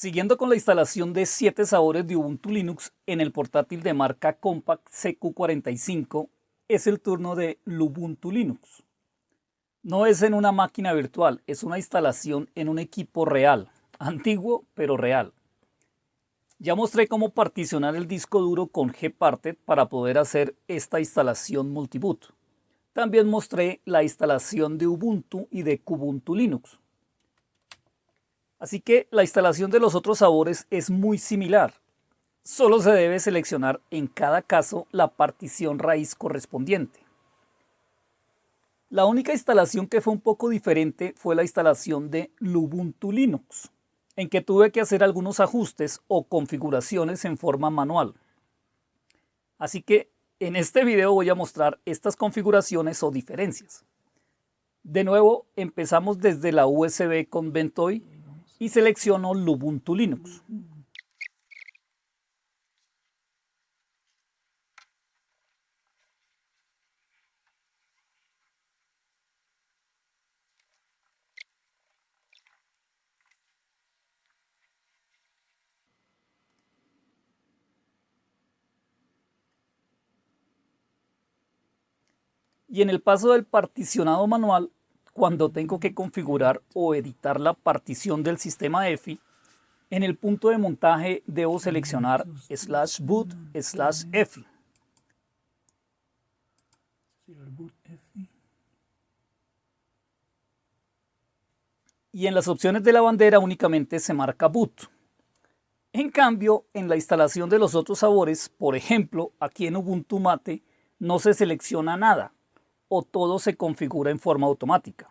Siguiendo con la instalación de 7 sabores de Ubuntu Linux en el portátil de marca Compact CQ45, es el turno de Lubuntu Linux. No es en una máquina virtual, es una instalación en un equipo real, antiguo pero real. Ya mostré cómo particionar el disco duro con Gparted para poder hacer esta instalación multiboot. También mostré la instalación de Ubuntu y de Kubuntu Linux. Así que la instalación de los otros sabores es muy similar. Solo se debe seleccionar en cada caso la partición raíz correspondiente. La única instalación que fue un poco diferente fue la instalación de Lubuntu Linux, en que tuve que hacer algunos ajustes o configuraciones en forma manual. Así que en este video voy a mostrar estas configuraciones o diferencias. De nuevo, empezamos desde la USB con Ventoy y selecciono Lubuntu Linux. Y en el paso del particionado manual cuando tengo que configurar o editar la partición del sistema EFI, en el punto de montaje debo seleccionar boot slash EFI. Y en las opciones de la bandera únicamente se marca boot. En cambio, en la instalación de los otros sabores, por ejemplo, aquí en Ubuntu Mate, no se selecciona nada o todo se configura en forma automática.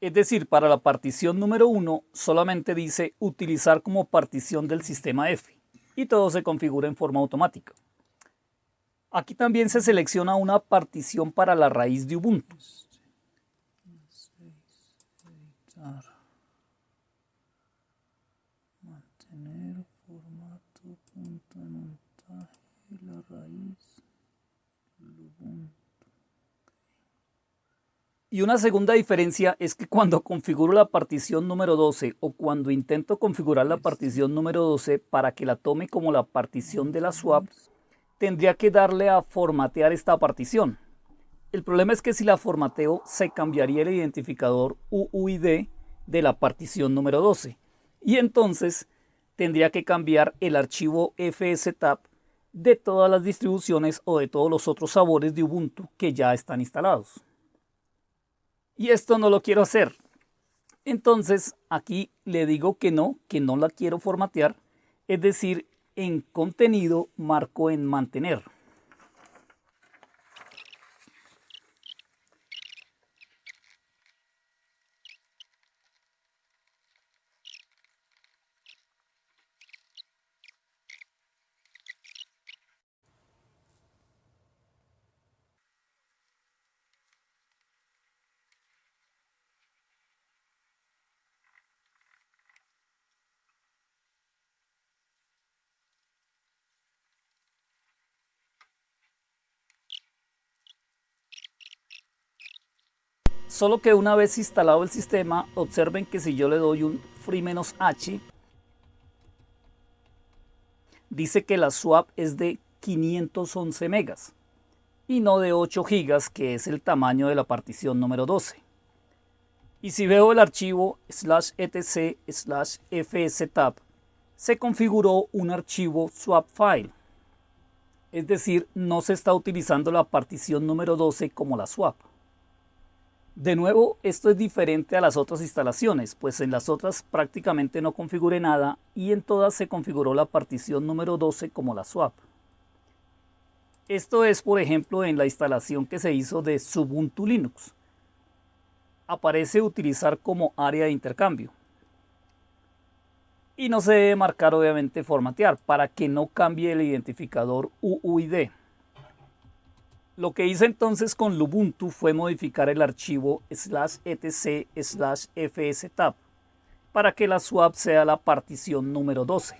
Es decir, para la partición número 1 solamente dice utilizar como partición del sistema F y todo se configura en forma automática. Aquí también se selecciona una partición para la raíz de Ubuntu. Y una segunda diferencia es que cuando configuro la partición número 12 o cuando intento configurar la partición número 12 para que la tome como la partición de la swap, tendría que darle a formatear esta partición. El problema es que si la formateo se cambiaría el identificador UUID de la partición número 12 y entonces tendría que cambiar el archivo fstab de todas las distribuciones o de todos los otros sabores de Ubuntu que ya están instalados. Y esto no lo quiero hacer. Entonces aquí le digo que no, que no la quiero formatear. Es decir, en contenido marco en mantener. Solo que una vez instalado el sistema, observen que si yo le doy un free-h, dice que la swap es de 511 megas y no de 8 gigas que es el tamaño de la partición número 12. Y si veo el archivo slash etc slash fstab, se configuró un archivo swap file. Es decir, no se está utilizando la partición número 12 como la swap. De nuevo, esto es diferente a las otras instalaciones, pues en las otras prácticamente no configuré nada y en todas se configuró la partición número 12 como la swap. Esto es, por ejemplo, en la instalación que se hizo de Ubuntu Linux. Aparece utilizar como área de intercambio. Y no se debe marcar obviamente formatear para que no cambie el identificador UUID. Lo que hice entonces con Lubuntu fue modificar el archivo slash etc slash fstab para que la swap sea la partición número 12.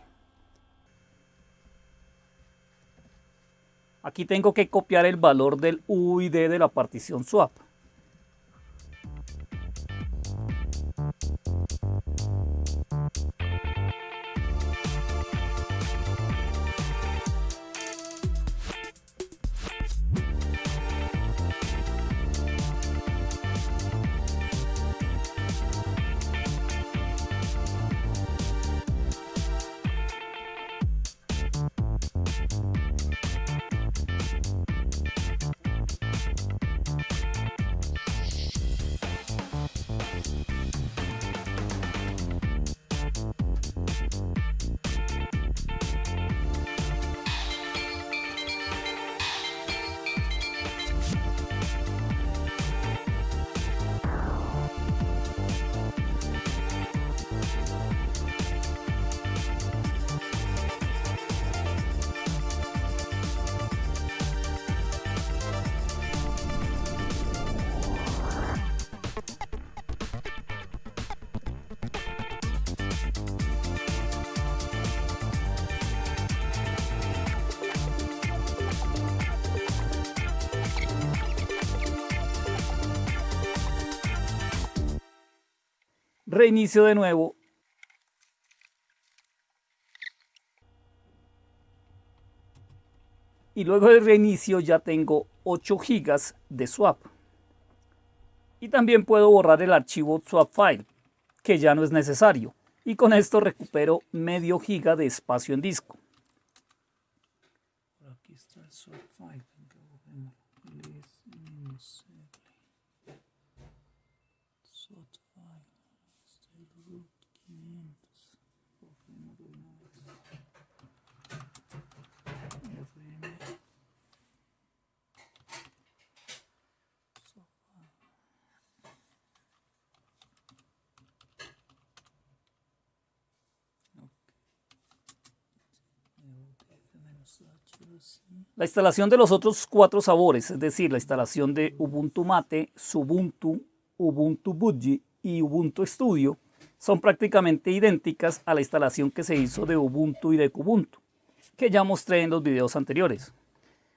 Aquí tengo que copiar el valor del UID de la partición swap. Reinicio de nuevo. Y luego del reinicio ya tengo 8 gigas de swap. Y también puedo borrar el archivo swap file, que ya no es necesario. Y con esto recupero medio giga de espacio en disco. La instalación de los otros cuatro sabores, es decir, la instalación de Ubuntu Mate, Subuntu, Ubuntu Budgie y Ubuntu Studio, son prácticamente idénticas a la instalación que se hizo de Ubuntu y de Kubuntu, que ya mostré en los videos anteriores.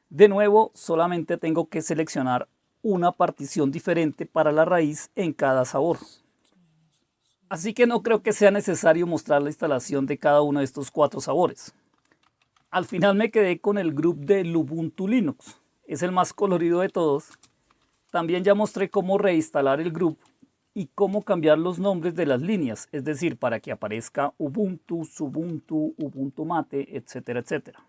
De nuevo, solamente tengo que seleccionar una partición diferente para la raíz en cada sabor. Así que no creo que sea necesario mostrar la instalación de cada uno de estos cuatro sabores. Al final me quedé con el grupo de Ubuntu Linux. Es el más colorido de todos. También ya mostré cómo reinstalar el grupo y cómo cambiar los nombres de las líneas, es decir, para que aparezca Ubuntu, Subuntu, Ubuntu Mate, etcétera, etcétera.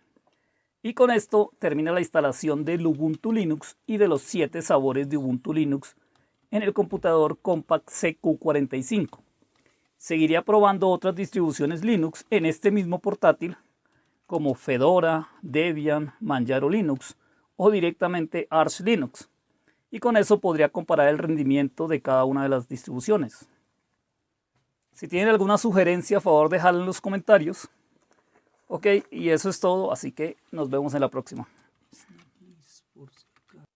Y con esto termina la instalación del Ubuntu Linux y de los 7 sabores de Ubuntu Linux en el computador Compact CQ45. Seguiría probando otras distribuciones Linux en este mismo portátil como Fedora, Debian, Manjaro Linux o directamente Arch Linux. Y con eso podría comparar el rendimiento de cada una de las distribuciones. Si tienen alguna sugerencia, a favor dejarla en los comentarios. Ok, y eso es todo, así que nos vemos en la próxima.